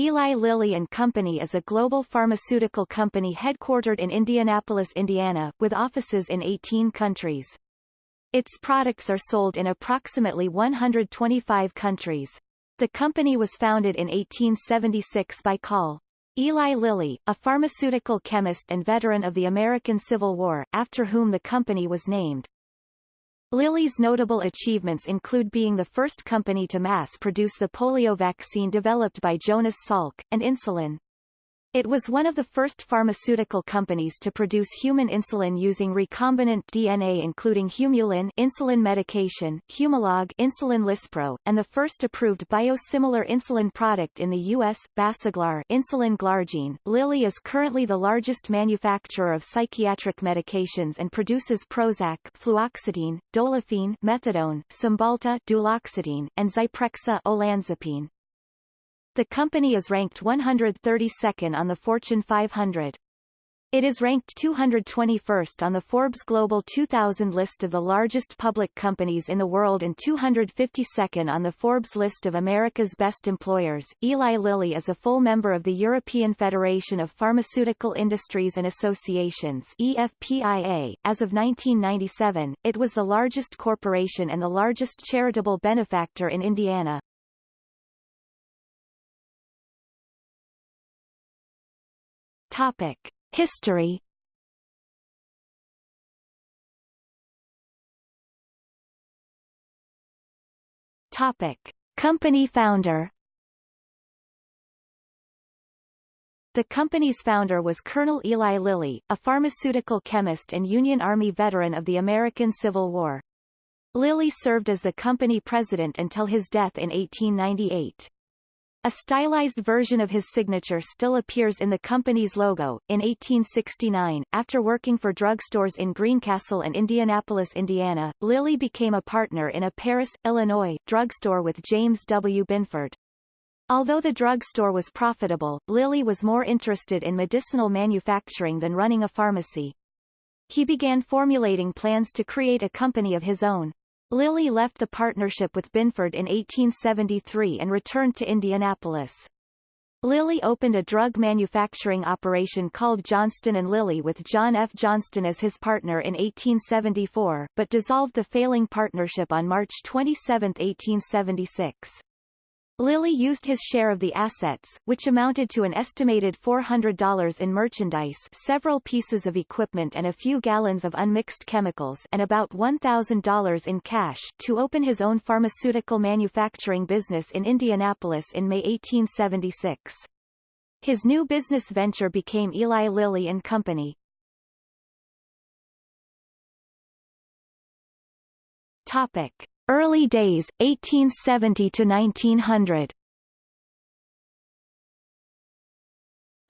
Eli Lilly and Company is a global pharmaceutical company headquartered in Indianapolis, Indiana, with offices in 18 countries. Its products are sold in approximately 125 countries. The company was founded in 1876 by Col. Eli Lilly, a pharmaceutical chemist and veteran of the American Civil War, after whom the company was named. Lilly's notable achievements include being the first company to mass-produce the polio vaccine developed by Jonas Salk, and insulin. It was one of the first pharmaceutical companies to produce human insulin using recombinant DNA including Humulin insulin medication, Humalog insulin Lispro, and the first approved biosimilar insulin product in the U.S., Basaglar insulin Glargine. Lilly is currently the largest manufacturer of psychiatric medications and produces Prozac fluoxetine, Dolophine methadone, Cymbalta duloxetine, and Zyprexa olanzapine. The company is ranked 132nd on the Fortune 500. It is ranked 221st on the Forbes Global 2000 list of the largest public companies in the world and 252nd on the Forbes list of America's best employers. Eli Lilly is a full member of the European Federation of Pharmaceutical Industries and Associations EFPIA. As of 1997, it was the largest corporation and the largest charitable benefactor in Indiana. Topic: History. Topic: Company founder. The company's founder was Colonel Eli Lilly, a pharmaceutical chemist and Union Army veteran of the American Civil War. Lilly served as the company president until his death in 1898. A stylized version of his signature still appears in the company's logo. In 1869, after working for drugstores in Greencastle and Indianapolis, Indiana, Lilly became a partner in a Paris, Illinois, drugstore with James W. Binford. Although the drugstore was profitable, Lilly was more interested in medicinal manufacturing than running a pharmacy. He began formulating plans to create a company of his own. Lilly left the partnership with Binford in 1873 and returned to Indianapolis. Lilly opened a drug manufacturing operation called Johnston & Lilly with John F. Johnston as his partner in 1874, but dissolved the failing partnership on March 27, 1876. Lilly used his share of the assets, which amounted to an estimated $400 in merchandise several pieces of equipment and a few gallons of unmixed chemicals and about $1,000 in cash to open his own pharmaceutical manufacturing business in Indianapolis in May 1876. His new business venture became Eli Lilly and Company. Topic. Early days, 1870 to 1900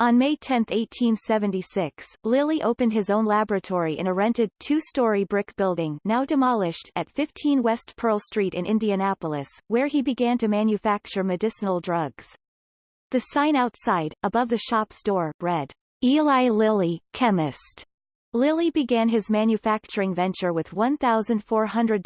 On May 10, 1876, Lilly opened his own laboratory in a rented, two-story brick building now demolished at 15 West Pearl Street in Indianapolis, where he began to manufacture medicinal drugs. The sign outside, above the shop's door, read, Eli Lilly, Chemist. Lilly began his manufacturing venture with $1,400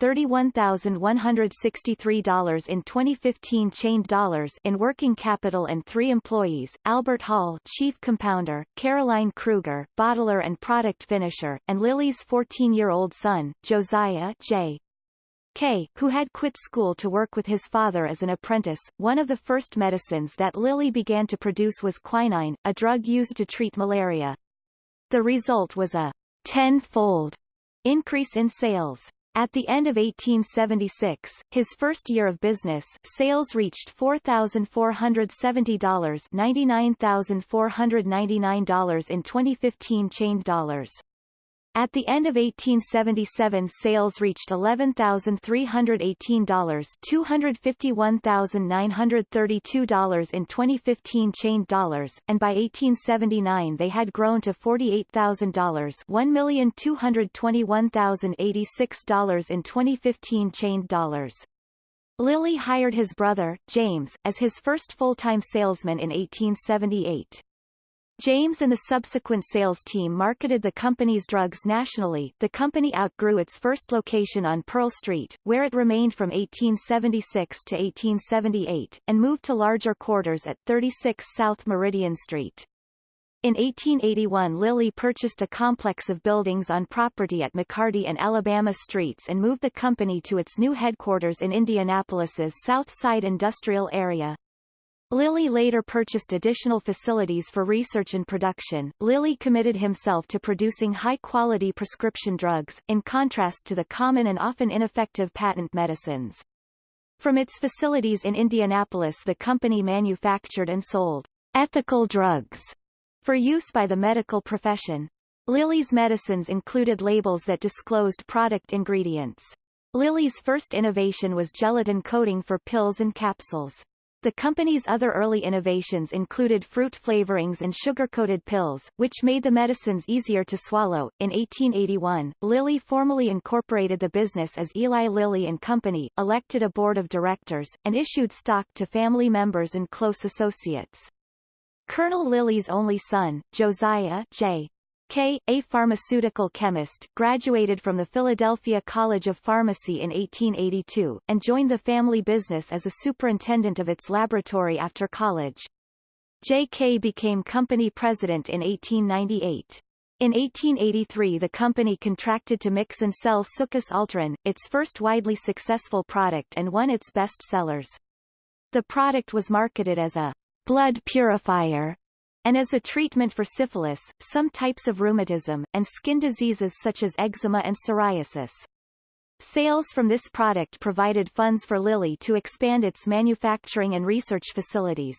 $31,163 in 2015 chained dollars in working capital and three employees, Albert Hall chief compounder, Caroline Kruger bottler and product finisher, and Lilly's 14-year-old son, Josiah J. K., who had quit school to work with his father as an apprentice. One of the first medicines that Lilly began to produce was quinine, a drug used to treat malaria. The result was a tenfold increase in sales. At the end of 1876, his first year of business, sales reached $4,470 $99,499 in 2015 chained dollars. At the end of 1877 sales reached $11,318 $251,932 in 2015 chained dollars, and by 1879 they had grown to $48,000 $1,221,086 in 2015 chained dollars. Lilly hired his brother, James, as his first full-time salesman in 1878. James and the subsequent sales team marketed the company's drugs nationally. The company outgrew its first location on Pearl Street, where it remained from 1876 to 1878, and moved to larger quarters at 36 South Meridian Street. In 1881 Lilly purchased a complex of buildings on property at McCarty and Alabama Streets and moved the company to its new headquarters in Indianapolis's South Side industrial area. Lilly later purchased additional facilities for research and production. Lilly committed himself to producing high-quality prescription drugs, in contrast to the common and often ineffective patent medicines. From its facilities in Indianapolis the company manufactured and sold ethical drugs for use by the medical profession. Lilly's medicines included labels that disclosed product ingredients. Lilly's first innovation was gelatin coating for pills and capsules. The company's other early innovations included fruit flavorings and sugar-coated pills, which made the medicines easier to swallow. In 1881, Lilly formally incorporated the business as Eli Lilly and Company, elected a board of directors, and issued stock to family members and close associates. Colonel Lilly's only son, Josiah J. K., a pharmaceutical chemist, graduated from the Philadelphia College of Pharmacy in 1882, and joined the family business as a superintendent of its laboratory after college. J.K. became company president in 1898. In 1883 the company contracted to mix and sell Succus Alterans, its first widely successful product and one its best sellers. The product was marketed as a blood purifier and as a treatment for syphilis, some types of rheumatism, and skin diseases such as eczema and psoriasis. Sales from this product provided funds for Lilly to expand its manufacturing and research facilities.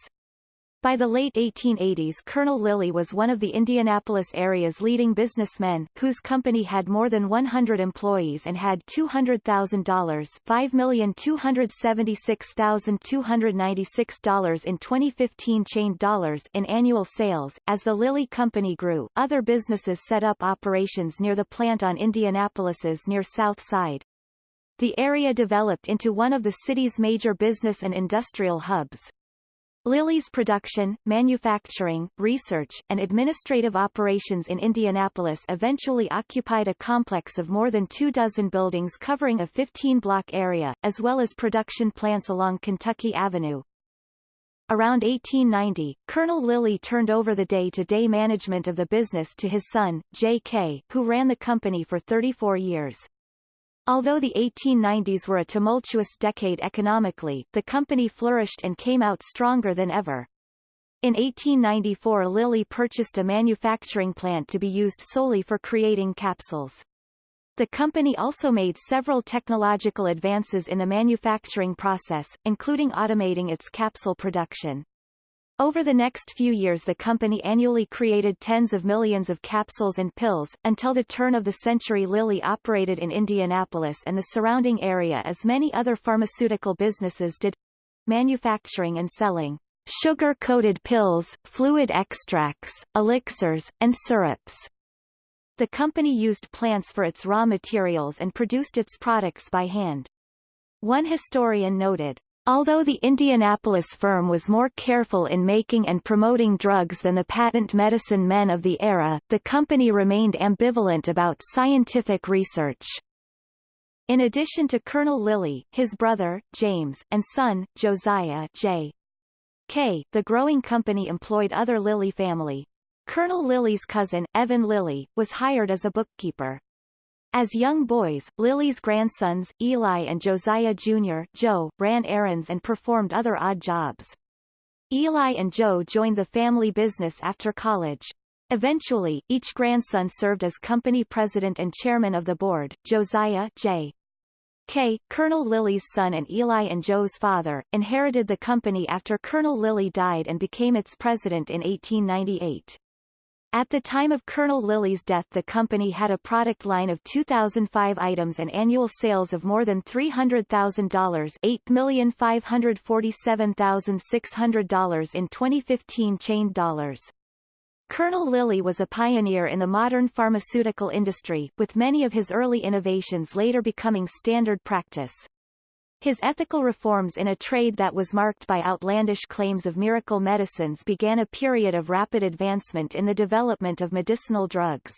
By the late 1880s Colonel Lilly was one of the Indianapolis area's leading businessmen, whose company had more than 100 employees and had $200,000 $5,276,296 in 2015 chained dollars in annual sales. As the Lilly Company grew, other businesses set up operations near the plant on Indianapolis's near South Side. The area developed into one of the city's major business and industrial hubs. Lilly's production, manufacturing, research, and administrative operations in Indianapolis eventually occupied a complex of more than two dozen buildings covering a 15-block area, as well as production plants along Kentucky Avenue. Around 1890, Colonel Lilly turned over the day-to-day -day management of the business to his son, J.K., who ran the company for 34 years. Although the 1890s were a tumultuous decade economically, the company flourished and came out stronger than ever. In 1894 Lilly purchased a manufacturing plant to be used solely for creating capsules. The company also made several technological advances in the manufacturing process, including automating its capsule production. Over the next few years the company annually created tens of millions of capsules and pills. Until the turn of the century Lilly operated in Indianapolis and the surrounding area as many other pharmaceutical businesses did manufacturing and selling sugar-coated pills, fluid extracts, elixirs, and syrups. The company used plants for its raw materials and produced its products by hand. One historian noted, Although the Indianapolis firm was more careful in making and promoting drugs than the patent medicine men of the era, the company remained ambivalent about scientific research. In addition to Colonel Lilly, his brother, James, and son, Josiah J. K., the growing company employed other Lilly family. Colonel Lilly's cousin, Evan Lilly, was hired as a bookkeeper. As young boys, Lilly's grandsons, Eli and Josiah Jr. Joe, ran errands and performed other odd jobs. Eli and Joe joined the family business after college. Eventually, each grandson served as company president and chairman of the board. Josiah J. K., Colonel Lilly's son and Eli and Joe's father, inherited the company after Colonel Lilly died and became its president in 1898. At the time of Colonel Lilly's death the company had a product line of 2,005 items and annual sales of more than $300,000 $8,547,600 in 2015 chained dollars. Colonel Lilly was a pioneer in the modern pharmaceutical industry, with many of his early innovations later becoming standard practice. His ethical reforms in a trade that was marked by outlandish claims of miracle medicines began a period of rapid advancement in the development of medicinal drugs.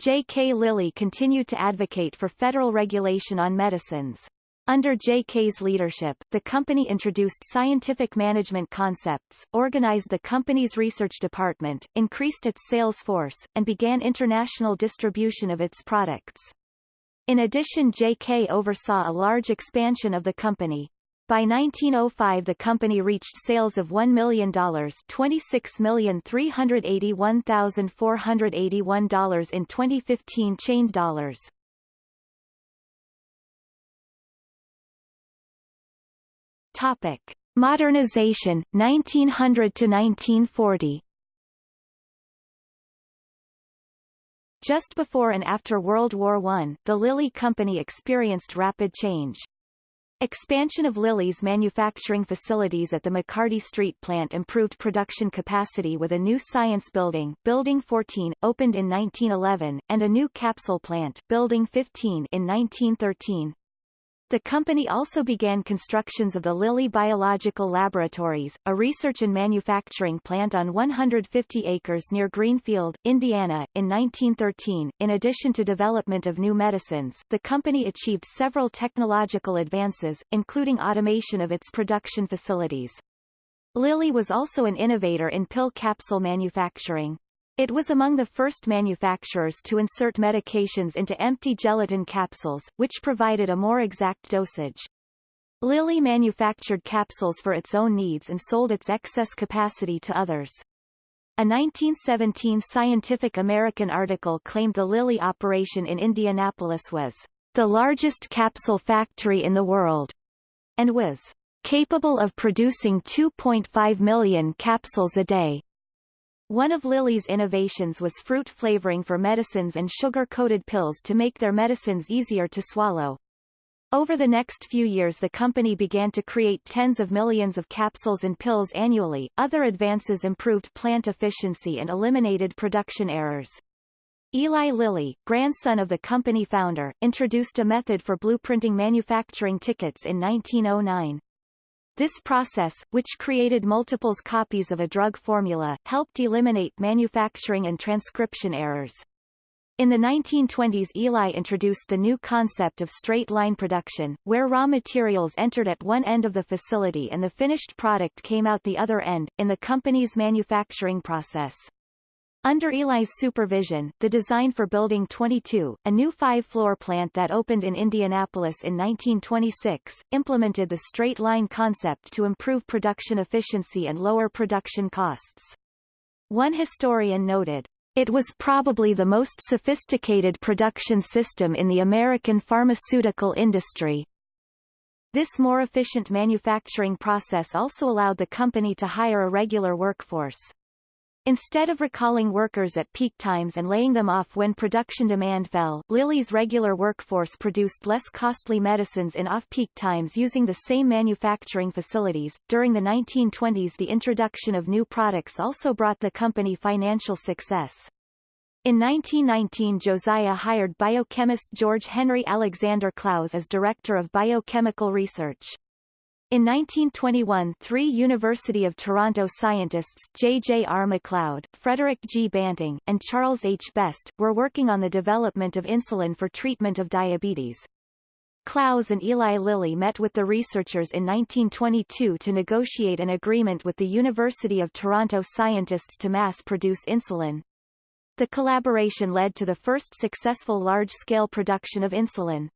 J. K. Lilly continued to advocate for federal regulation on medicines. Under J.K.'s leadership, the company introduced scientific management concepts, organized the company's research department, increased its sales force, and began international distribution of its products. In addition J.K. oversaw a large expansion of the company. By 1905 the company reached sales of $1 million $26,381,481 in 2015 chained dollars. Topic: Modernization 1900 to 1940. Just before and after World War I, the Lilly Company experienced rapid change. Expansion of Lilly's manufacturing facilities at the McCarty Street plant improved production capacity with a new science building, Building 14, opened in 1911, and a new capsule plant, Building 15, in 1913. The company also began constructions of the Lilly Biological Laboratories, a research and manufacturing plant on 150 acres near Greenfield, Indiana, in 1913. In addition to development of new medicines, the company achieved several technological advances, including automation of its production facilities. Lilly was also an innovator in pill capsule manufacturing. It was among the first manufacturers to insert medications into empty gelatin capsules, which provided a more exact dosage. Lilly manufactured capsules for its own needs and sold its excess capacity to others. A 1917 Scientific American article claimed the Lilly operation in Indianapolis was the largest capsule factory in the world, and was capable of producing 2.5 million capsules a day. One of Lilly's innovations was fruit flavoring for medicines and sugar-coated pills to make their medicines easier to swallow. Over the next few years the company began to create tens of millions of capsules and pills annually. Other advances improved plant efficiency and eliminated production errors. Eli Lilly, grandson of the company founder, introduced a method for blueprinting manufacturing tickets in 1909. This process, which created multiples copies of a drug formula, helped eliminate manufacturing and transcription errors. In the 1920s Eli introduced the new concept of straight-line production, where raw materials entered at one end of the facility and the finished product came out the other end, in the company's manufacturing process. Under Eli's supervision, the design for Building 22, a new five-floor plant that opened in Indianapolis in 1926, implemented the straight-line concept to improve production efficiency and lower production costs. One historian noted, it was probably the most sophisticated production system in the American pharmaceutical industry. This more efficient manufacturing process also allowed the company to hire a regular workforce. Instead of recalling workers at peak times and laying them off when production demand fell, Lilly's regular workforce produced less costly medicines in off-peak times using the same manufacturing facilities. During the 1920s the introduction of new products also brought the company financial success. In 1919 Josiah hired biochemist George Henry Alexander Clowes as director of biochemical research. In 1921 three University of Toronto scientists J. J. R. MacLeod, Frederick G. Banting, and Charles H. Best, were working on the development of insulin for treatment of diabetes. Clowes and Eli Lilly met with the researchers in 1922 to negotiate an agreement with the University of Toronto scientists to mass-produce insulin. The collaboration led to the first successful large-scale production of insulin.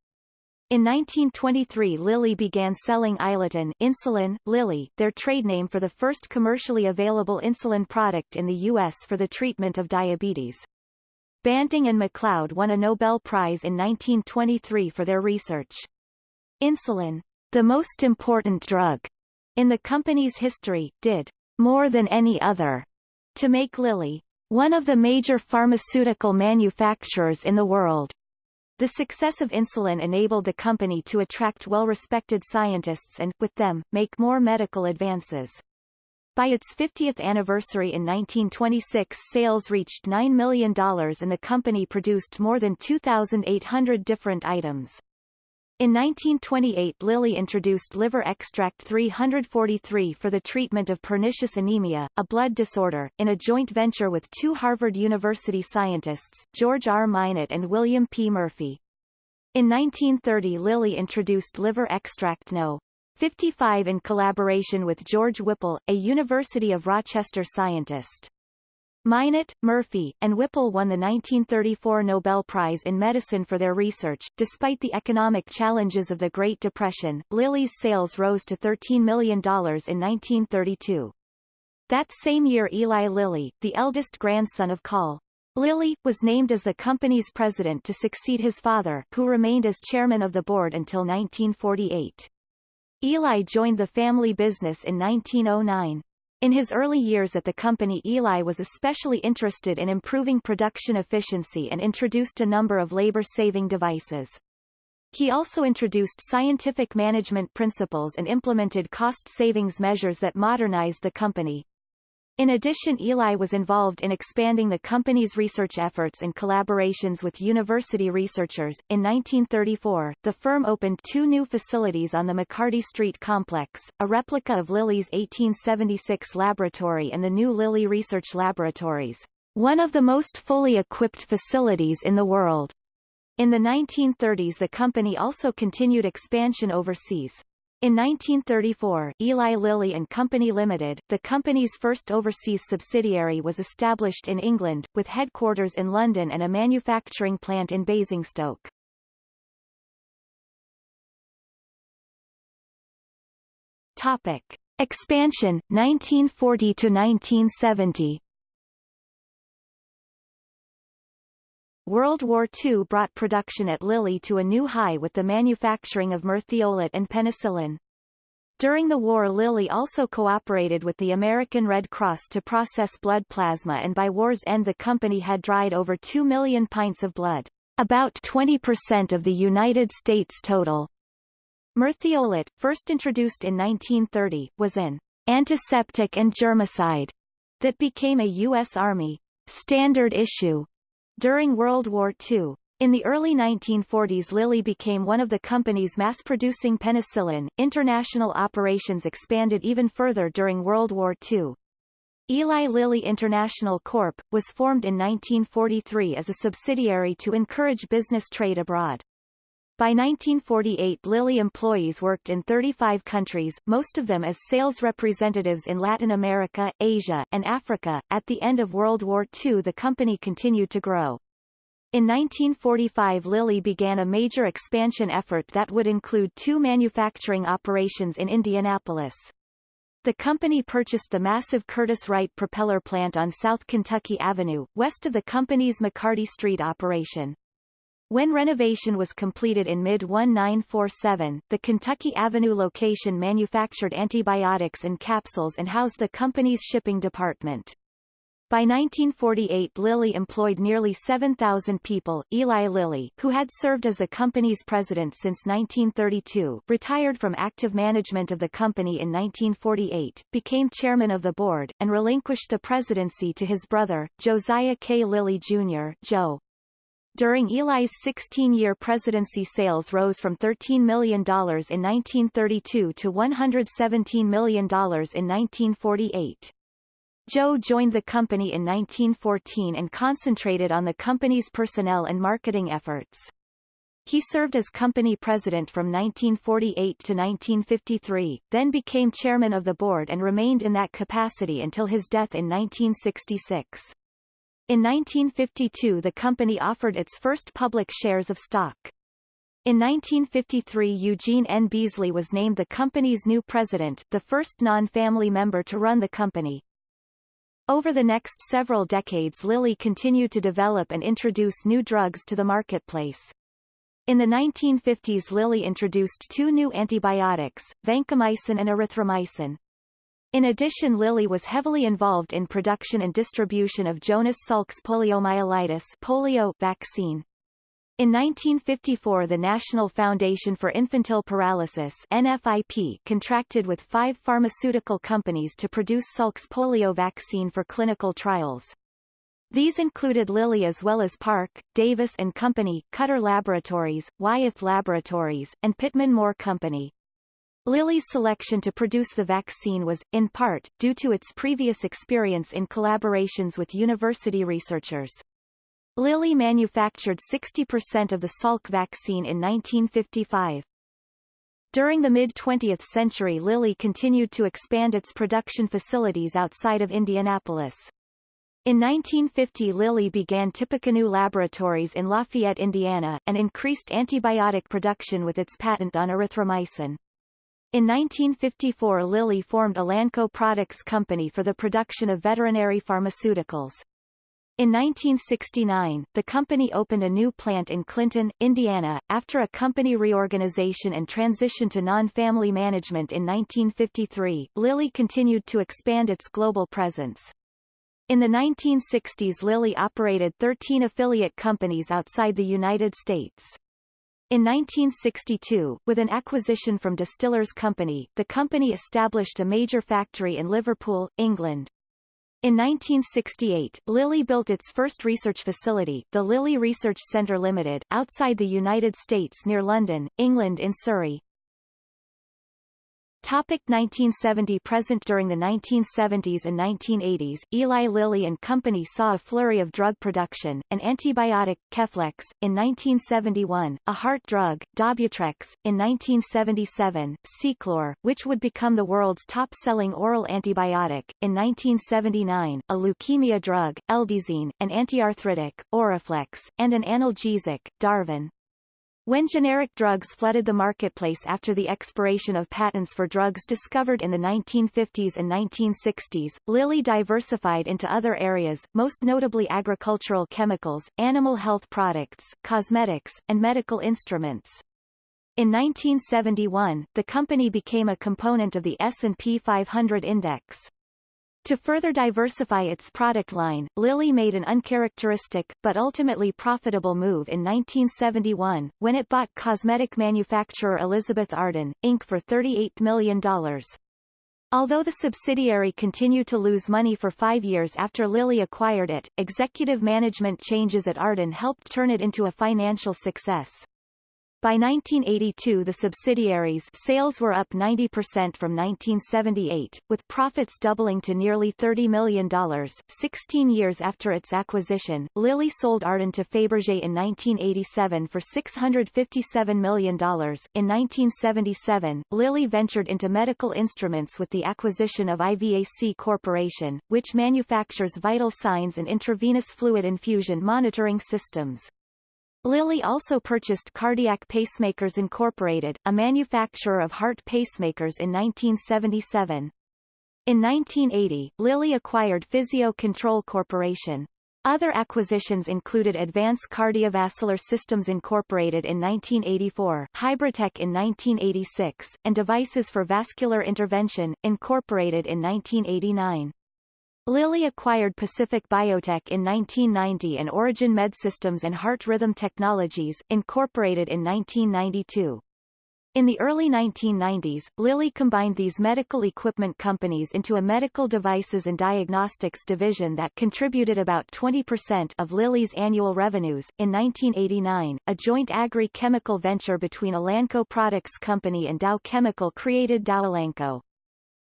In 1923 Lilly began selling insulin, Lilly, their trade name for the first commercially available insulin product in the U.S. for the treatment of diabetes. Banting and MacLeod won a Nobel Prize in 1923 for their research. Insulin, the most important drug in the company's history, did more than any other to make Lilly one of the major pharmaceutical manufacturers in the world. The success of insulin enabled the company to attract well-respected scientists and, with them, make more medical advances. By its 50th anniversary in 1926 sales reached $9 million and the company produced more than 2,800 different items. In 1928 Lilly introduced liver extract 343 for the treatment of pernicious anemia, a blood disorder, in a joint venture with two Harvard University scientists, George R. Minot and William P. Murphy. In 1930 Lilly introduced liver extract No. 55 in collaboration with George Whipple, a University of Rochester scientist. Minot, Murphy, and Whipple won the 1934 Nobel Prize in Medicine for their research. Despite the economic challenges of the Great Depression, Lilly's sales rose to $13 million in 1932. That same year Eli Lilly, the eldest grandson of Col. Lilly, was named as the company's president to succeed his father, who remained as chairman of the board until 1948. Eli joined the family business in 1909. In his early years at the company Eli was especially interested in improving production efficiency and introduced a number of labor-saving devices. He also introduced scientific management principles and implemented cost savings measures that modernized the company. In addition Eli was involved in expanding the company's research efforts and collaborations with university researchers. In 1934, the firm opened two new facilities on the McCarty Street complex, a replica of Lilly's 1876 laboratory and the new Lilly Research Laboratories, one of the most fully equipped facilities in the world. In the 1930s the company also continued expansion overseas. In 1934, Eli Lilly and Company Limited, the company's first overseas subsidiary was established in England, with headquarters in London and a manufacturing plant in Basingstoke. Topic. Expansion, 1940 to 1970 World War II brought production at Lilly to a new high with the manufacturing of merthiolate and penicillin. During the war Lilly also cooperated with the American Red Cross to process blood plasma and by war's end the company had dried over 2 million pints of blood, about 20% of the United States total. Merthiolate, first introduced in 1930, was an antiseptic and germicide that became a U.S. Army standard issue during World War II. In the early 1940s Lilly became one of the companies mass-producing penicillin. International operations expanded even further during World War II. Eli Lilly International Corp. was formed in 1943 as a subsidiary to encourage business trade abroad. By 1948 Lilly employees worked in 35 countries, most of them as sales representatives in Latin America, Asia, and Africa. At the end of World War II the company continued to grow. In 1945 Lilly began a major expansion effort that would include two manufacturing operations in Indianapolis. The company purchased the massive Curtiss-Wright propeller plant on South Kentucky Avenue, west of the company's McCarty Street operation. When renovation was completed in mid-1947, the Kentucky Avenue location manufactured antibiotics and capsules and housed the company's shipping department. By 1948 Lilly employed nearly 7,000 people. Eli Lilly, who had served as the company's president since 1932, retired from active management of the company in 1948, became chairman of the board, and relinquished the presidency to his brother, Josiah K. Lilly Jr. Joe. During Eli's 16-year presidency sales rose from $13 million in 1932 to $117 million in 1948. Joe joined the company in 1914 and concentrated on the company's personnel and marketing efforts. He served as company president from 1948 to 1953, then became chairman of the board and remained in that capacity until his death in 1966. In 1952 the company offered its first public shares of stock. In 1953 Eugene N. Beasley was named the company's new president, the first non-family member to run the company. Over the next several decades Lilly continued to develop and introduce new drugs to the marketplace. In the 1950s Lilly introduced two new antibiotics, vancomycin and erythromycin. In addition Lilly was heavily involved in production and distribution of Jonas Salk's poliomyelitis polio vaccine. In 1954 the National Foundation for Infantile Paralysis NFIP contracted with five pharmaceutical companies to produce Salk's polio vaccine for clinical trials. These included Lilly as well as Parke, Davis and Company, Cutter Laboratories, Wyeth Laboratories, and Pitman Moore Company. Lilly's selection to produce the vaccine was, in part, due to its previous experience in collaborations with university researchers. Lilly manufactured 60% of the Salk vaccine in 1955. During the mid-20th century Lilly continued to expand its production facilities outside of Indianapolis. In 1950 Lilly began Tippecanoe Laboratories in Lafayette, Indiana, and increased antibiotic production with its patent on erythromycin. In 1954 Lilly formed Elanco Products Company for the production of veterinary pharmaceuticals. In 1969, the company opened a new plant in Clinton, Indiana, after a company reorganization and transition to non-family management in 1953. Lilly continued to expand its global presence. In the 1960s Lilly operated 13 affiliate companies outside the United States. In 1962, with an acquisition from Distillers Company, the company established a major factory in Liverpool, England. In 1968, Lilly built its first research facility, the Lilly Research Centre Limited, outside the United States near London, England in Surrey. Topic 1970 Present During the 1970s and 1980s, Eli Lilly and Company saw a flurry of drug production, an antibiotic, Keflex, in 1971, a heart drug, Dobutrex, in 1977, Ceclor, which would become the world's top-selling oral antibiotic, in 1979, a leukemia drug, Eldisine, an antiarthritic, Oraflex, and an analgesic, Darvon. When generic drugs flooded the marketplace after the expiration of patents for drugs discovered in the 1950s and 1960s, Lilly diversified into other areas, most notably agricultural chemicals, animal health products, cosmetics, and medical instruments. In 1971, the company became a component of the S&P 500 index. To further diversify its product line, Lilly made an uncharacteristic, but ultimately profitable move in 1971, when it bought cosmetic manufacturer Elizabeth Arden, Inc. for $38 million. Although the subsidiary continued to lose money for five years after Lilly acquired it, executive management changes at Arden helped turn it into a financial success. By 1982 the subsidiaries sales were up 90% from 1978, with profits doubling to nearly $30 million. 16 years after its acquisition, Lilly sold Arden to Fabergé in 1987 for $657 million. In 1977, Lilly ventured into medical instruments with the acquisition of IVAC Corporation, which manufactures vital signs and intravenous fluid infusion monitoring systems. Lilly also purchased Cardiac Pacemakers Incorporated, a manufacturer of heart pacemakers in 1977. In 1980, Lilly acquired Physio Control Corporation. Other acquisitions included Advance Cardiovascular Systems Incorporated in 1984, Hybritech in 1986, and Devices for Vascular Intervention, Incorporated in 1989. Lilly acquired Pacific Biotech in 1990 and Origin Medsystems and Heart Rhythm Technologies, incorporated in 1992. In the early 1990s, Lilly combined these medical equipment companies into a medical devices and diagnostics division that contributed about 20% of Lilly's annual revenues. In 1989, a joint agri-chemical venture between Elanco Products Company and Dow Chemical created Dow Elanco.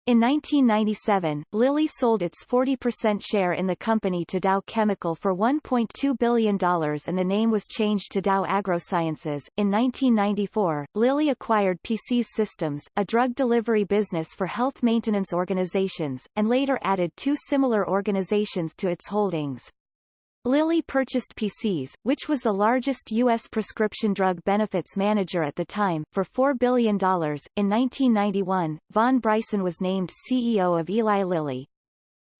In 1997, Lilly sold its 40% share in the company to Dow Chemical for $1.2 billion and the name was changed to Dow AgroSciences. In 1994, Lilly acquired PCS Systems, a drug delivery business for health maintenance organizations, and later added two similar organizations to its holdings. Lilly purchased PCS, which was the largest U.S. prescription drug benefits manager at the time, for $4 billion. In 1991, Vaughn Bryson was named CEO of Eli Lilly.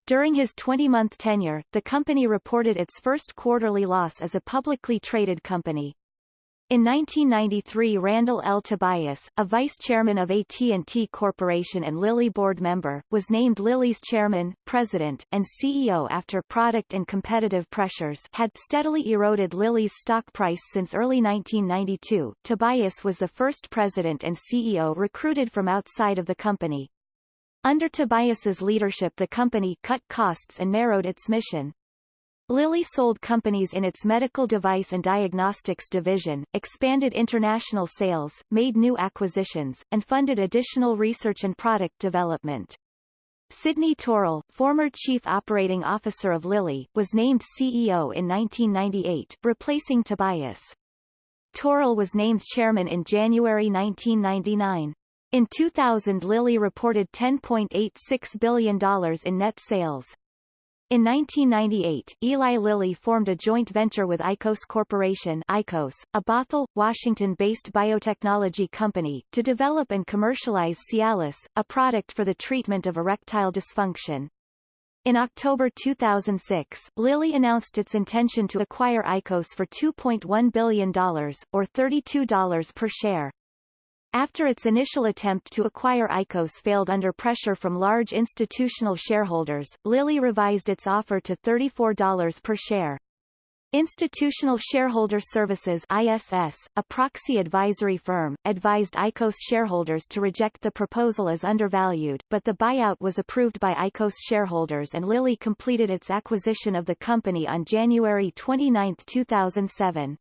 During his 20-month tenure, the company reported its first quarterly loss as a publicly traded company. In 1993 Randall L. Tobias, a vice-chairman of AT&T Corporation and Lilly board member, was named Lilly's chairman, president, and CEO after product and competitive pressures had steadily eroded Lilly's stock price since early 1992. Tobias was the first president and CEO recruited from outside of the company. Under Tobias's leadership the company cut costs and narrowed its mission. Lilly sold companies in its medical device and diagnostics division, expanded international sales, made new acquisitions, and funded additional research and product development. Sidney Taurel, former chief operating officer of Lilly, was named CEO in 1998, replacing Tobias. Taurel was named chairman in January 1999. In 2000 Lilly reported $10.86 billion in net sales. In 1998, Eli Lilly formed a joint venture with ICOS Corporation ICOS, a Bothell, Washington-based biotechnology company, to develop and commercialize Cialis, a product for the treatment of erectile dysfunction. In October 2006, Lilly announced its intention to acquire ICOS for $2.1 billion, or $32 per share. After its initial attempt to acquire ICOS failed under pressure from large institutional shareholders, Lilly revised its offer to $34 per share. Institutional Shareholder Services ISS, a proxy advisory firm, advised ICOS shareholders to reject the proposal as undervalued, but the buyout was approved by ICOS shareholders and Lilly completed its acquisition of the company on January 29, 2007.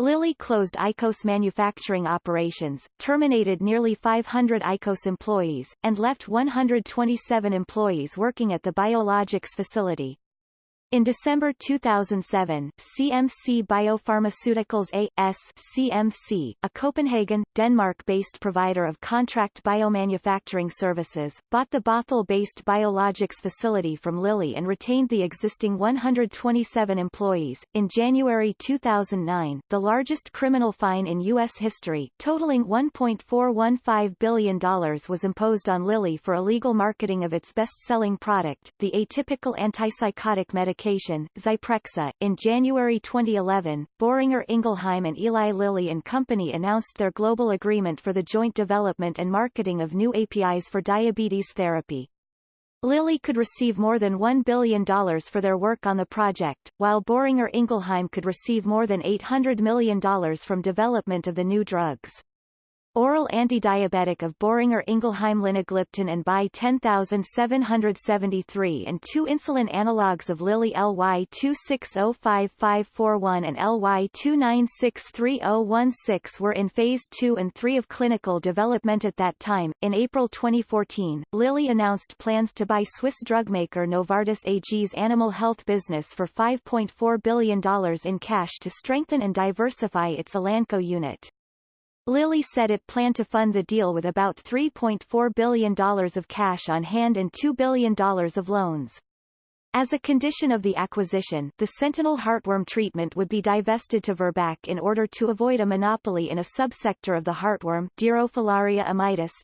Lilly closed ICOS manufacturing operations, terminated nearly 500 ICOS employees, and left 127 employees working at the biologics facility. In December 2007, CMC Biopharmaceuticals A.S. CMC, a Copenhagen, Denmark-based provider of contract biomanufacturing services, bought the Bothell-based biologics facility from Lilly and retained the existing 127 employees. In January 2009, the largest criminal fine in U.S. history, totaling $1.415 billion was imposed on Lilly for illegal marketing of its best-selling product, the atypical antipsychotic medication medication, Zyprexa. In January 2011, Boehringer Ingelheim and Eli Lilly and Company announced their global agreement for the joint development and marketing of new APIs for diabetes therapy. Lilly could receive more than $1 billion for their work on the project, while Boehringer Ingelheim could receive more than $800 million from development of the new drugs. Oral antidiabetic of Boehringer Ingelheim linagliptin and BI 10773 and two insulin analogues of Lilly LY 2605541 and LY 296316 were in phase 2 and 3 of clinical development at that time. In April 2014, Lilly announced plans to buy Swiss drugmaker Novartis AG's animal health business for $5.4 billion in cash to strengthen and diversify its Elanco unit. Lilly said it planned to fund the deal with about $3.4 billion of cash on hand and $2 billion of loans. As a condition of the acquisition, the sentinel heartworm treatment would be divested to Virbac in order to avoid a monopoly in a subsector of the heartworm Dirofilaria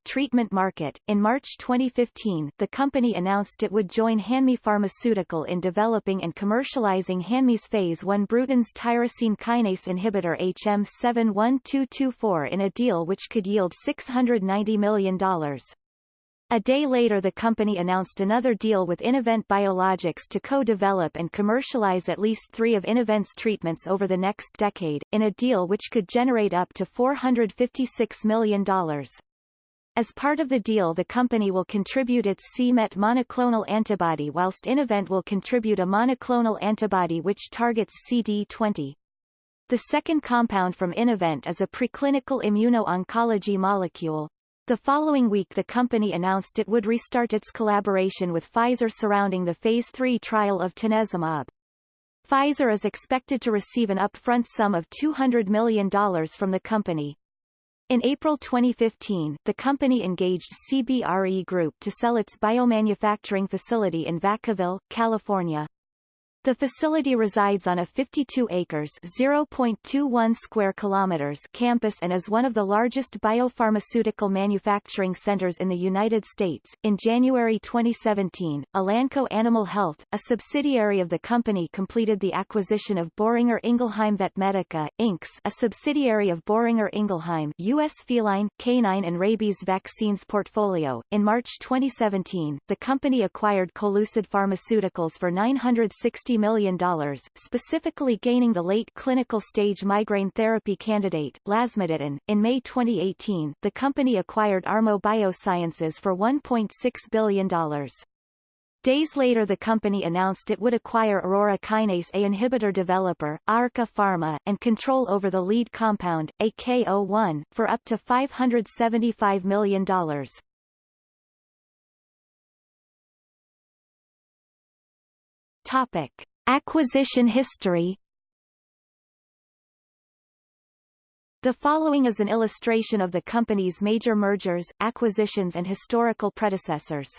treatment market. In March 2015, the company announced it would join Hanmi Pharmaceutical in developing and commercializing Hanmi's phase 1 Bruton's tyrosine kinase inhibitor HM71224 in a deal which could yield $690 million. A day later the company announced another deal with Innovent Biologics to co-develop and commercialize at least three of Innovent's treatments over the next decade, in a deal which could generate up to $456 million. As part of the deal the company will contribute its c-Met monoclonal antibody whilst Innovent will contribute a monoclonal antibody which targets CD20. The second compound from Innovent is a preclinical immuno-oncology molecule, the following week the company announced it would restart its collaboration with Pfizer surrounding the Phase 3 trial of tanezumab. Pfizer is expected to receive an upfront sum of $200 million from the company. In April 2015, the company engaged CBRE Group to sell its biomanufacturing facility in Vacaville, California. The facility resides on a 52 acres (0.21 square kilometers) campus and is one of the largest biopharmaceutical manufacturing centers in the United States. In January 2017, Elanco Animal Health, a subsidiary of the company completed the acquisition of Boehringer Ingelheim Vetmedica, Inc., a subsidiary of Boehringer Ingelheim, U.S. feline, canine and rabies vaccines portfolio. In March 2017, the company acquired Colucid Pharmaceuticals for 960 million, specifically gaining the late clinical stage migraine therapy candidate, lasmiditan. In May 2018, the company acquired Armo Biosciences for $1.6 billion. Days later the company announced it would acquire Aurora Kinase A inhibitor developer, AurKa Pharma, and control over the lead compound, AK01, for up to $575 million. Topic. Acquisition history The following is an illustration of the company's major mergers, acquisitions and historical predecessors.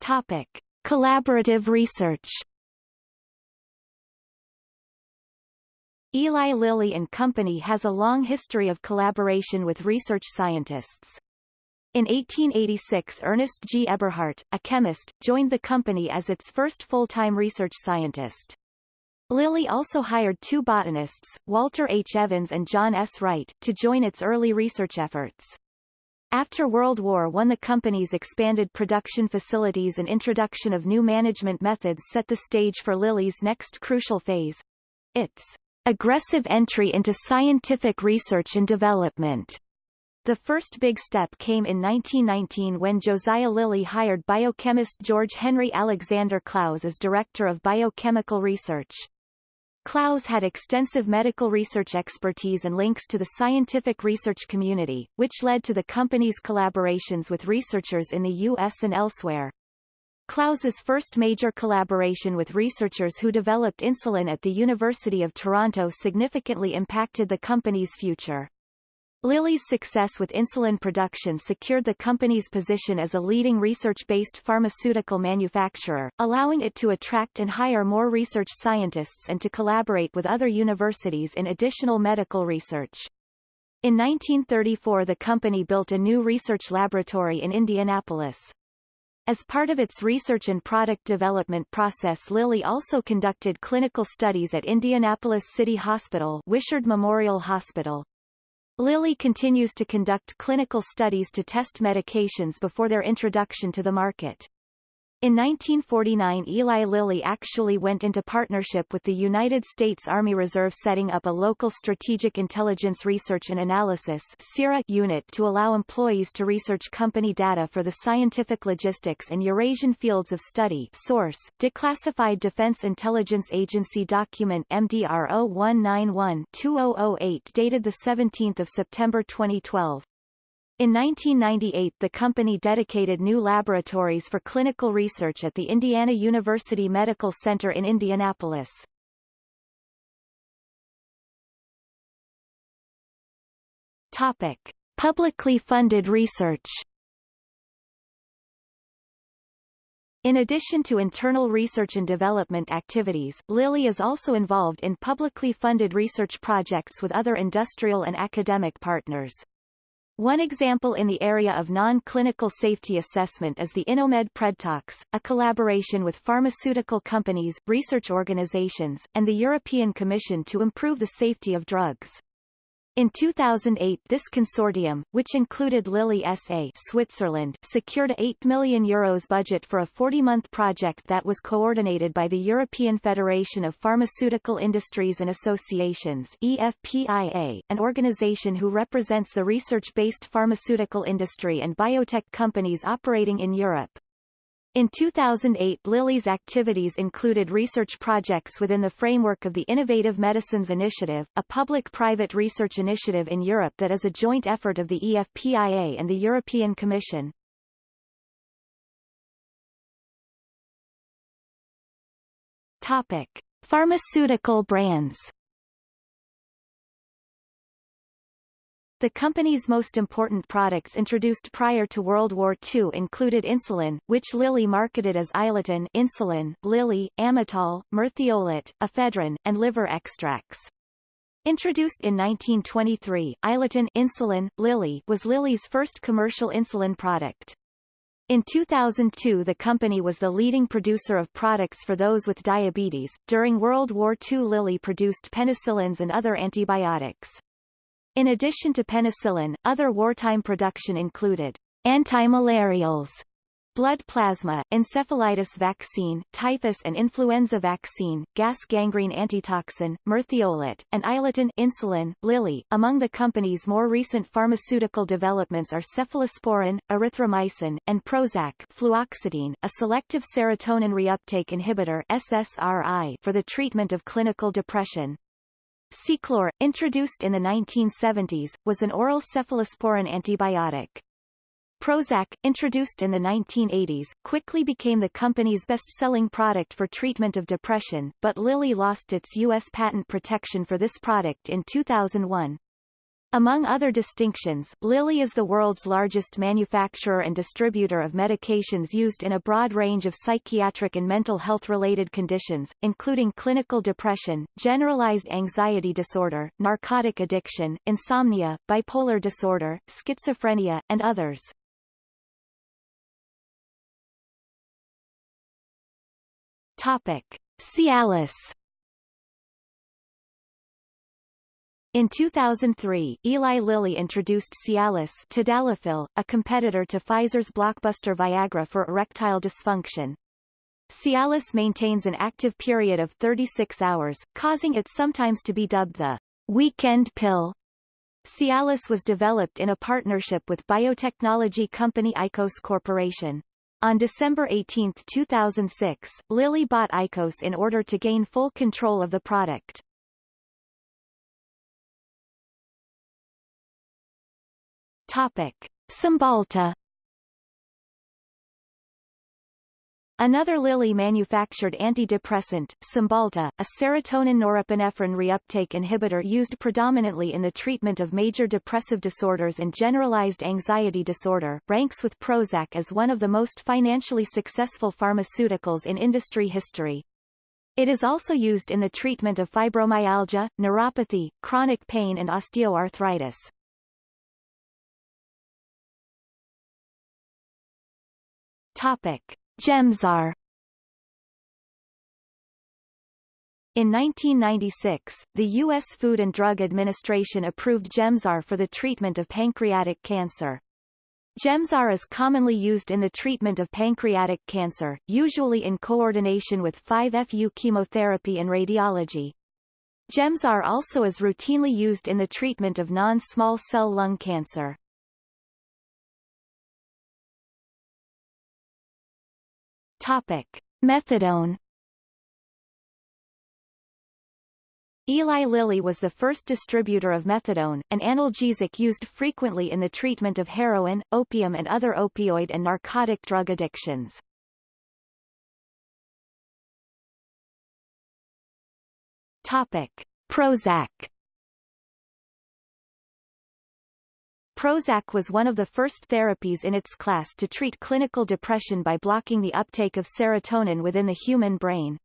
Topic. Collaborative research Eli Lilly and Company has a long history of collaboration with research scientists. In 1886 Ernest G. Eberhardt, a chemist, joined the company as its first full-time research scientist. Lilly also hired two botanists, Walter H. Evans and John S. Wright, to join its early research efforts. After World War I the company's expanded production facilities and introduction of new management methods set the stage for Lilly's next crucial phase. Its aggressive entry into scientific research and development. The first big step came in 1919 when Josiah Lilly hired biochemist George Henry Alexander Clowes as Director of Biochemical Research. Clowes had extensive medical research expertise and links to the scientific research community, which led to the company's collaborations with researchers in the U.S. and elsewhere. Clowes's first major collaboration with researchers who developed insulin at the University of Toronto significantly impacted the company's future. Lilly's success with insulin production secured the company's position as a leading research-based pharmaceutical manufacturer, allowing it to attract and hire more research scientists and to collaborate with other universities in additional medical research. In 1934 the company built a new research laboratory in Indianapolis. As part of its research and product development process Lilly also conducted clinical studies at Indianapolis City Hospital Wishard Memorial Hospital. Lilly continues to conduct clinical studies to test medications before their introduction to the market. In 1949 Eli Lilly actually went into partnership with the United States Army Reserve setting up a local Strategic Intelligence Research and Analysis unit to allow employees to research company data for the scientific logistics and Eurasian fields of study source, Declassified Defense Intelligence Agency document MDR 0191-2008 dated 17 September 2012. In 1998 the company dedicated new laboratories for clinical research at the Indiana University Medical Center in Indianapolis. Topic. Publicly funded research In addition to internal research and development activities, Lilly is also involved in publicly funded research projects with other industrial and academic partners. One example in the area of non-clinical safety assessment is the InnoMed PredTox, a collaboration with pharmaceutical companies, research organizations, and the European Commission to improve the safety of drugs. In 2008 this consortium, which included Lilly SA Switzerland, secured a 8 million euros budget for a 40-month project that was coordinated by the European Federation of Pharmaceutical Industries and Associations EFPIA, an organization who represents the research-based pharmaceutical industry and biotech companies operating in Europe. In 2008 Lilly's activities included research projects within the framework of the Innovative Medicines Initiative, a public-private research initiative in Europe that is a joint effort of the EFPIA and the European Commission. Topic. Pharmaceutical brands The company's most important products introduced prior to World War II included insulin, which Lilly marketed as Iletin insulin, Lilly, Amytal, Merthiolate, ephedrine, and liver extracts. Introduced in 1923, Iletin insulin, Lilly was Lilly's first commercial insulin product. In 2002 the company was the leading producer of products for those with diabetes. During World War II Lilly produced penicillins and other antibiotics. In addition to penicillin, other wartime production included antimalarials, blood plasma, encephalitis vaccine, typhus and influenza vaccine, gas gangrene antitoxin, merthiolate, and iletin insulin, Lilly. Among the company's more recent pharmaceutical developments are cephalosporin, erythromycin, and Prozac fluoxetine, a selective serotonin reuptake inhibitor SSRI for the treatment of clinical depression. Ceclor, introduced in the 1970s, was an oral cephalosporin antibiotic. Prozac, introduced in the 1980s, quickly became the company's best-selling product for treatment of depression, but Lilly lost its U.S. patent protection for this product in 2001. Among other distinctions, Lilly is the world's largest manufacturer and distributor of medications used in a broad range of psychiatric and mental health-related conditions, including clinical depression, generalized anxiety disorder, narcotic addiction, insomnia, bipolar disorder, schizophrenia, and others. Topic. Cialis In 2003, Eli Lilly introduced Cialis tadalafil, a competitor to Pfizer's blockbuster Viagra for erectile dysfunction. Cialis maintains an active period of 36 hours, causing it sometimes to be dubbed the weekend pill. Cialis was developed in a partnership with biotechnology company ICOS Corporation. On December 18, 2006, Lilly bought ICOS in order to gain full control of the product. Topic. Cymbalta Another Lilly manufactured antidepressant, Cymbalta, a serotonin norepinephrine reuptake inhibitor used predominantly in the treatment of major depressive disorders and generalized anxiety disorder, ranks with Prozac as one of the most financially successful pharmaceuticals in industry history. It is also used in the treatment of fibromyalgia, neuropathy, chronic pain and osteoarthritis. Topic. Gemzar In 1996, the U.S. Food and Drug Administration approved Gemzar for the treatment of pancreatic cancer. Gemzar is commonly used in the treatment of pancreatic cancer, usually in coordination with 5-FU chemotherapy and radiology. Gemzar also is routinely used in the treatment of non-small cell lung cancer. Topic. Methadone Eli Lilly was the first distributor of methadone, an analgesic used frequently in the treatment of heroin, opium and other opioid and narcotic drug addictions. Topic. Prozac Prozac was one of the first therapies in its class to treat clinical depression by blocking the uptake of serotonin within the human brain.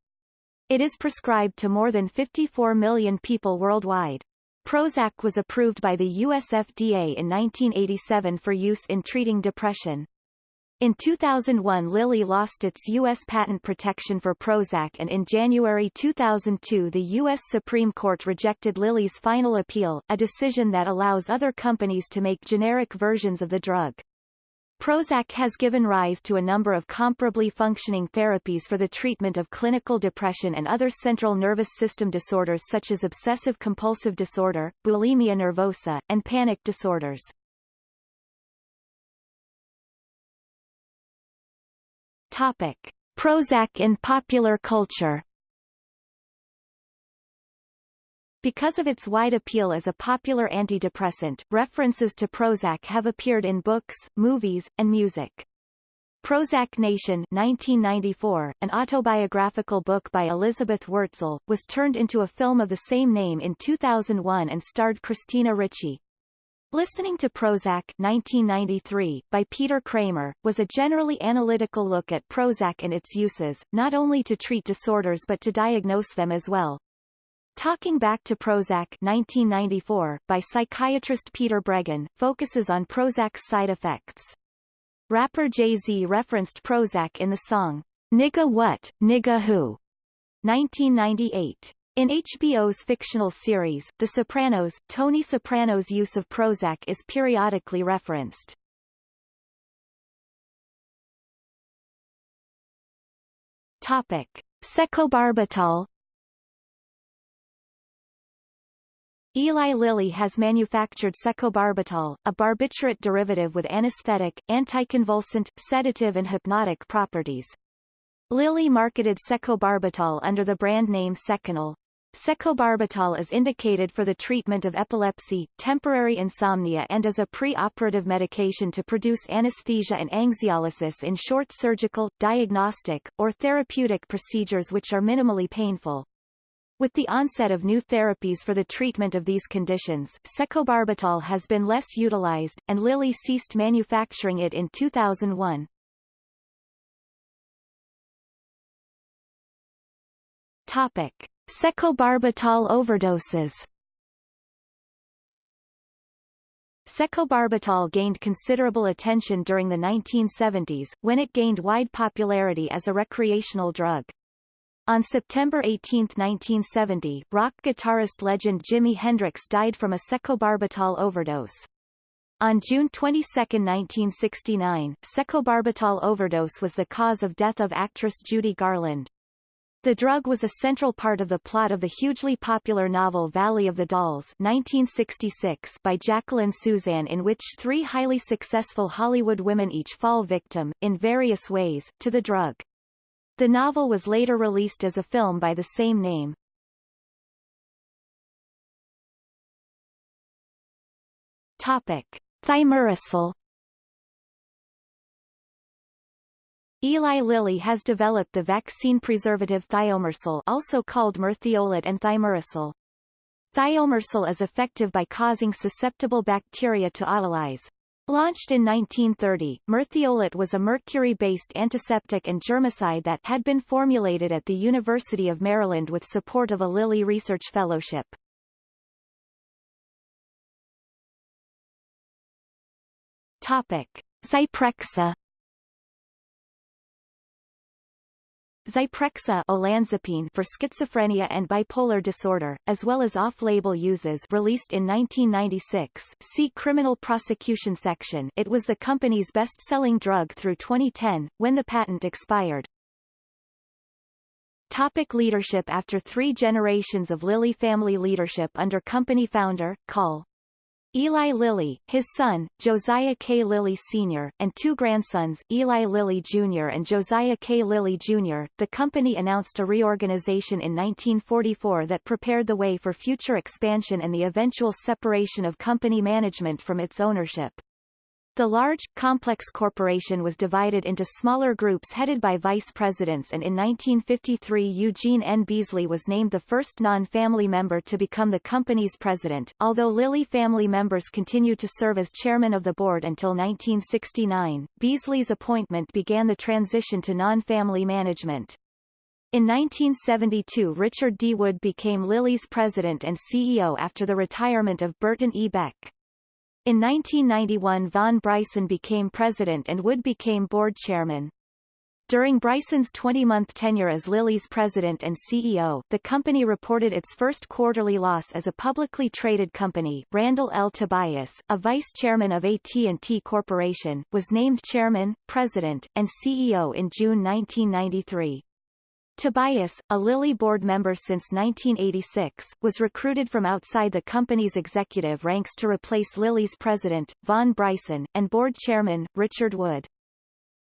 It is prescribed to more than 54 million people worldwide. Prozac was approved by the US FDA in 1987 for use in treating depression. In 2001 Lilly lost its U.S. patent protection for Prozac and in January 2002 the U.S. Supreme Court rejected Lilly's final appeal, a decision that allows other companies to make generic versions of the drug. Prozac has given rise to a number of comparably functioning therapies for the treatment of clinical depression and other central nervous system disorders such as obsessive-compulsive disorder, bulimia nervosa, and panic disorders. Topic. Prozac in popular culture Because of its wide appeal as a popular antidepressant, references to Prozac have appeared in books, movies, and music. Prozac Nation 1994, an autobiographical book by Elizabeth Wurtzel, was turned into a film of the same name in 2001 and starred Christina Ricci. Listening to Prozac 1993, by Peter Kramer, was a generally analytical look at Prozac and its uses, not only to treat disorders but to diagnose them as well. Talking Back to Prozac 1994, by psychiatrist Peter Breggin, focuses on Prozac's side effects. Rapper Jay-Z referenced Prozac in the song, Nigga What, Nigga Who, 1998. In HBO's fictional series, The Sopranos, Tony Soprano's use of Prozac is periodically referenced. Topic. Secobarbital Eli Lilly has manufactured secobarbital, a barbiturate derivative with anesthetic, anticonvulsant, sedative and hypnotic properties. Lilly marketed secobarbital under the brand name Seconal. Secobarbital is indicated for the treatment of epilepsy, temporary insomnia and as a pre-operative medication to produce anesthesia and anxiolysis in short surgical, diagnostic, or therapeutic procedures which are minimally painful. With the onset of new therapies for the treatment of these conditions, secobarbital has been less utilized, and Lilly ceased manufacturing it in 2001. Topic. Secobarbital overdoses Secobarbital gained considerable attention during the 1970s, when it gained wide popularity as a recreational drug. On September 18, 1970, rock guitarist legend Jimi Hendrix died from a secobarbital overdose. On June 22, 1969, secobarbital overdose was the cause of death of actress Judy Garland. The drug was a central part of the plot of the hugely popular novel Valley of the Dolls 1966 by Jacqueline Susann in which three highly successful Hollywood women each fall victim, in various ways, to the drug. The novel was later released as a film by the same name. Topic. Thimerosal Eli Lilly has developed the vaccine preservative thiomersal also called merthiolate and thimerosal. Thiomersal is effective by causing susceptible bacteria to autolyse, Launched in 1930, merthiolate was a mercury-based antiseptic and germicide that had been formulated at the University of Maryland with support of a Lilly Research Fellowship. Topic. Zyprexa Zyprexa olanzapine for schizophrenia and bipolar disorder, as well as off-label uses released in 1996 see Criminal Prosecution section it was the company's best-selling drug through 2010, when the patent expired. Topic leadership After three generations of Lilly family leadership under company founder, Col. Eli Lilly, his son, Josiah K. Lilly Sr., and two grandsons, Eli Lilly Jr. and Josiah K. Lilly Jr., the company announced a reorganization in 1944 that prepared the way for future expansion and the eventual separation of company management from its ownership. The large, complex corporation was divided into smaller groups headed by vice presidents and in 1953 Eugene N. Beesley was named the first non-family member to become the company's president, although Lilly family members continued to serve as chairman of the board until 1969. Beesley's appointment began the transition to non-family management. In 1972 Richard D. Wood became Lilly's president and CEO after the retirement of Burton E. Beck. In 1991 Vaughn Bryson became president and Wood became board chairman. During Bryson's 20-month tenure as Lilly's president and CEO, the company reported its first quarterly loss as a publicly traded company. Randall L. Tobias, a vice chairman of AT&T Corporation, was named chairman, president, and CEO in June 1993. Tobias, a Lilly board member since 1986, was recruited from outside the company's executive ranks to replace Lilly's president, Vaughn Bryson, and board chairman, Richard Wood.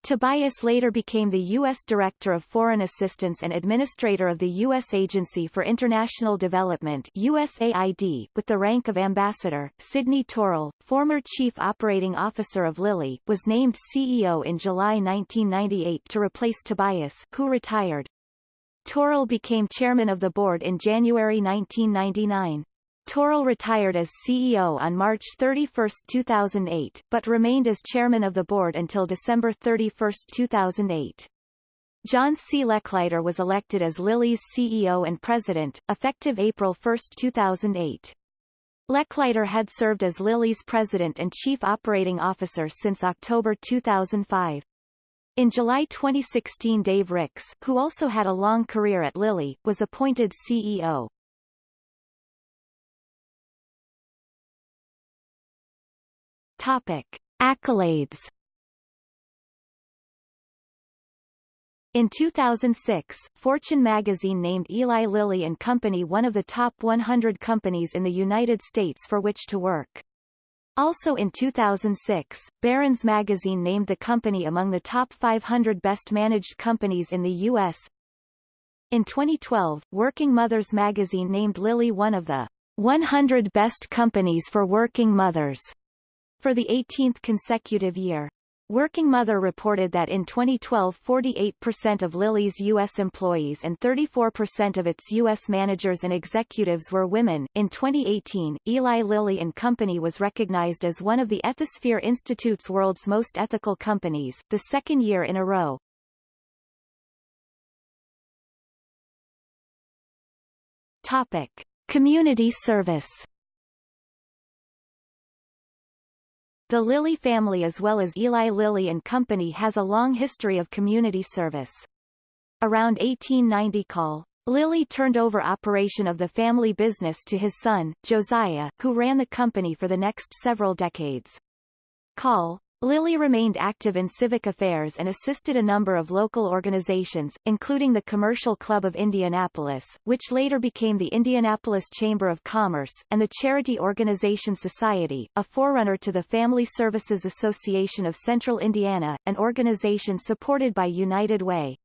Tobias later became the U.S. Director of Foreign Assistance and Administrator of the U.S. Agency for International Development USAID, with the rank of Ambassador. Sidney Taurel, former Chief Operating Officer of Lilly, was named CEO in July 1998 to replace Tobias, who retired. Taurel became chairman of the board in January 1999. Taurel retired as CEO on March 31, 2008, but remained as chairman of the board until December 31, 2008. John C. Lechleiter was elected as Lilly's CEO and president, effective April 1, 2008. Lechleiter had served as Lilly's president and chief operating officer since October 2005. In July 2016 Dave Ricks, who also had a long career at Lilly, was appointed CEO. Topic. Accolades In 2006, Fortune magazine named Eli Lilly and Company one of the top 100 companies in the United States for which to work. Also in 2006, Barron's magazine named the company among the top 500 best managed companies in the U.S. In 2012, Working Mothers magazine named Lilly one of the 100 best companies for working mothers for the 18th consecutive year. Working Mother reported that in 2012 48% of Lilly's U.S. employees and 34% of its U.S. managers and executives were women. In 2018, Eli Lilly and Company was recognized as one of the Ethisphere Institute's world's most ethical companies, the second year in a row. Topic. Community service The Lilly family as well as Eli Lilly and Company has a long history of community service. Around 1890 Call. Lilly turned over operation of the family business to his son, Josiah, who ran the company for the next several decades. Call. Lilly remained active in civic affairs and assisted a number of local organizations, including the Commercial Club of Indianapolis, which later became the Indianapolis Chamber of Commerce, and the charity organization Society, a forerunner to the Family Services Association of Central Indiana, an organization supported by United Way.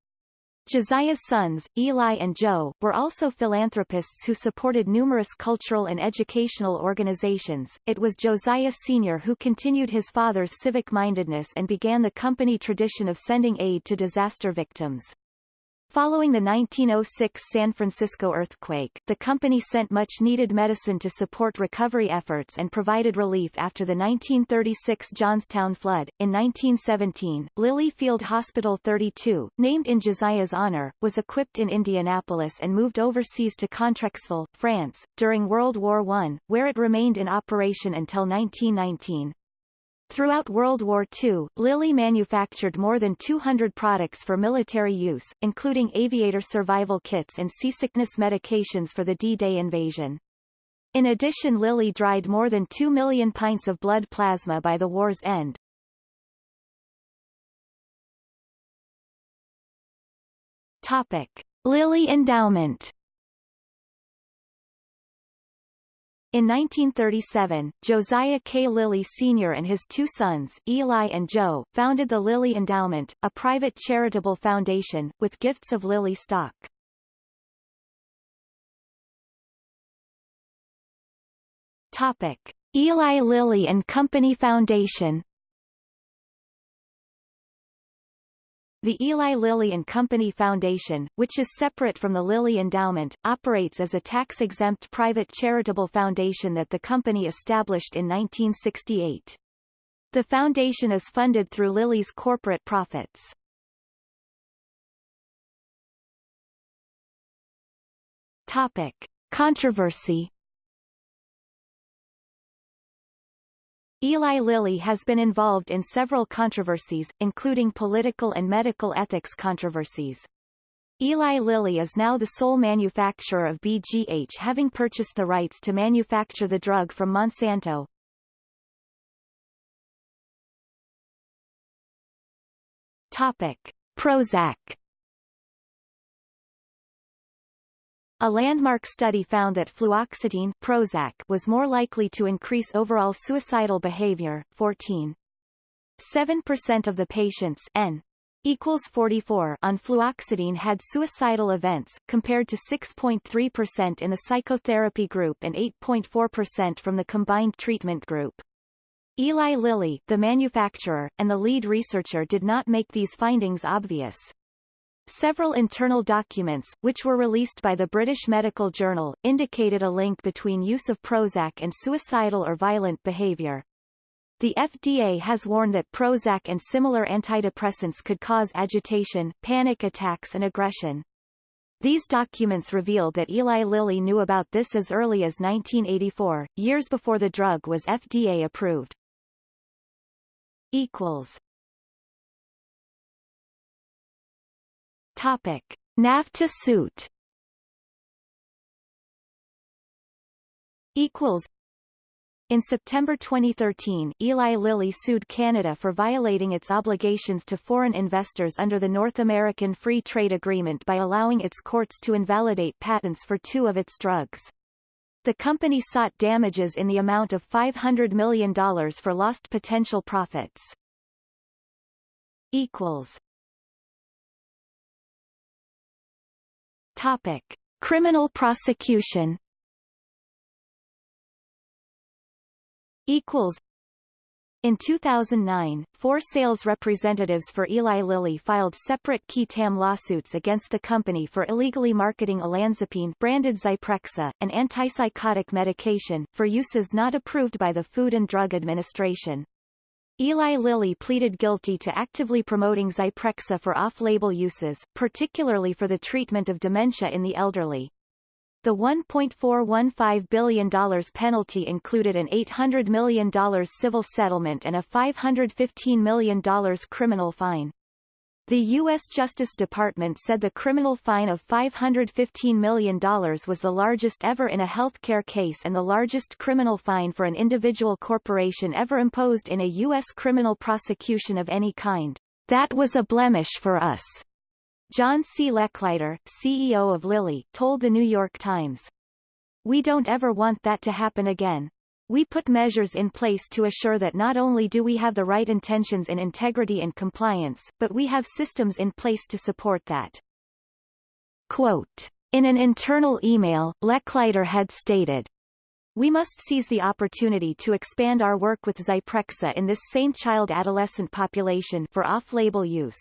Josiah's sons, Eli and Joe, were also philanthropists who supported numerous cultural and educational organizations. It was Josiah Sr. who continued his father's civic-mindedness and began the company tradition of sending aid to disaster victims. Following the 1906 San Francisco earthquake, the company sent much-needed medicine to support recovery efforts and provided relief after the 1936 Johnstown flood. In 1917, Lilly Field Hospital 32, named in Josiah's honor, was equipped in Indianapolis and moved overseas to Contrexeville, France, during World War I, where it remained in operation until 1919. Throughout World War II, Lilly manufactured more than 200 products for military use, including aviator survival kits and seasickness medications for the D-Day invasion. In addition Lilly dried more than 2 million pints of blood plasma by the war's end. Topic. Lilly Endowment In 1937, Josiah K. Lilly Sr. and his two sons, Eli and Joe, founded the Lilly Endowment, a private charitable foundation, with gifts of Lilly stock. Topic. Eli Lilly and Company Foundation The Eli Lilly and Company Foundation, which is separate from the Lilly Endowment, operates as a tax-exempt private charitable foundation that the company established in 1968. The foundation is funded through Lilly's corporate profits. Topic. Controversy Eli Lilly has been involved in several controversies, including political and medical ethics controversies. Eli Lilly is now the sole manufacturer of BGH having purchased the rights to manufacture the drug from Monsanto. Topic. Prozac A landmark study found that fluoxetine Prozac was more likely to increase overall suicidal behavior, 14. 7% of the patients N equals 44 on fluoxetine had suicidal events, compared to 6.3% in the psychotherapy group and 8.4% from the combined treatment group. Eli Lilly, the manufacturer, and the lead researcher did not make these findings obvious. Several internal documents, which were released by the British Medical Journal, indicated a link between use of Prozac and suicidal or violent behavior. The FDA has warned that Prozac and similar antidepressants could cause agitation, panic attacks and aggression. These documents revealed that Eli Lilly knew about this as early as 1984, years before the drug was FDA approved. Equals Topic: NAFTA suit. Equals. In September 2013, Eli Lilly sued Canada for violating its obligations to foreign investors under the North American Free Trade Agreement by allowing its courts to invalidate patents for two of its drugs. The company sought damages in the amount of $500 million for lost potential profits. Equals. Topic. Criminal prosecution Equals in 2009, four sales representatives for Eli Lilly filed separate qui tam lawsuits against the company for illegally marketing olanzapine branded Zyprexa, an antipsychotic medication, for uses not approved by the Food and Drug Administration. Eli Lilly pleaded guilty to actively promoting Zyprexa for off-label uses, particularly for the treatment of dementia in the elderly. The $1.415 billion penalty included an $800 million civil settlement and a $515 million criminal fine. The U.S. Justice Department said the criminal fine of $515 million was the largest ever in a healthcare case and the largest criminal fine for an individual corporation ever imposed in a U.S. criminal prosecution of any kind. That was a blemish for us, John C. Lechleiter, CEO of Lilly, told the New York Times. We don't ever want that to happen again. We put measures in place to assure that not only do we have the right intentions in integrity and compliance, but we have systems in place to support that. Quote, in an internal email, Lechleiter had stated, we must seize the opportunity to expand our work with Zyprexa in this same child-adolescent population for off-label use.